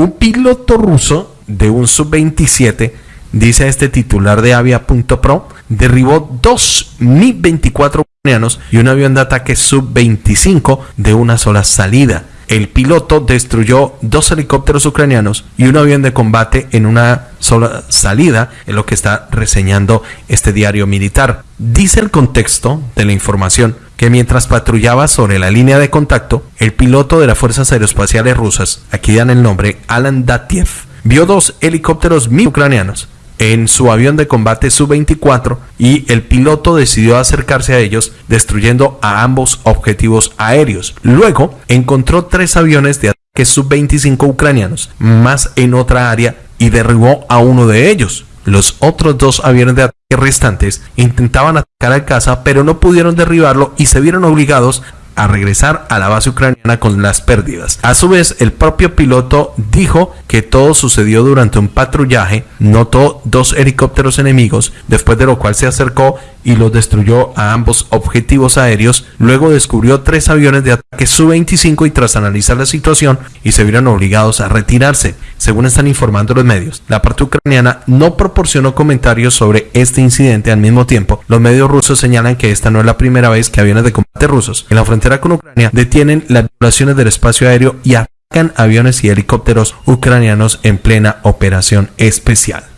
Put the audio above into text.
Un piloto ruso de un sub-27, dice este titular de avia.pro, derribó dos Mi-24 ucranianos y un avión de ataque sub-25 de una sola salida. El piloto destruyó dos helicópteros ucranianos y un avión de combate en una sola salida, en lo que está reseñando este diario militar. Dice el contexto de la información que mientras patrullaba sobre la línea de contacto, el piloto de las Fuerzas Aeroespaciales Rusas, aquí dan el nombre Alan Datiev, vio dos helicópteros mi ucranianos en su avión de combate Su-24 y el piloto decidió acercarse a ellos destruyendo a ambos objetivos aéreos. Luego encontró tres aviones de ataque Su-25 ucranianos más en otra área y derribó a uno de ellos. Los otros dos aviones de ataque restantes intentaban atacar a casa pero no pudieron derribarlo y se vieron obligados a regresar a la base ucraniana con las pérdidas. A su vez, el propio piloto dijo que todo sucedió durante un patrullaje, notó dos helicópteros enemigos, después de lo cual se acercó y los destruyó a ambos objetivos aéreos, luego descubrió tres aviones de ataque Su-25 y tras analizar la situación y se vieron obligados a retirarse, según están informando los medios. La parte ucraniana no proporcionó comentarios sobre este incidente al mismo tiempo. Los medios rusos señalan que esta no es la primera vez que aviones de combate rusos en la frontera con Ucrania detienen las violaciones del espacio aéreo y atacan aviones y helicópteros ucranianos en plena operación especial.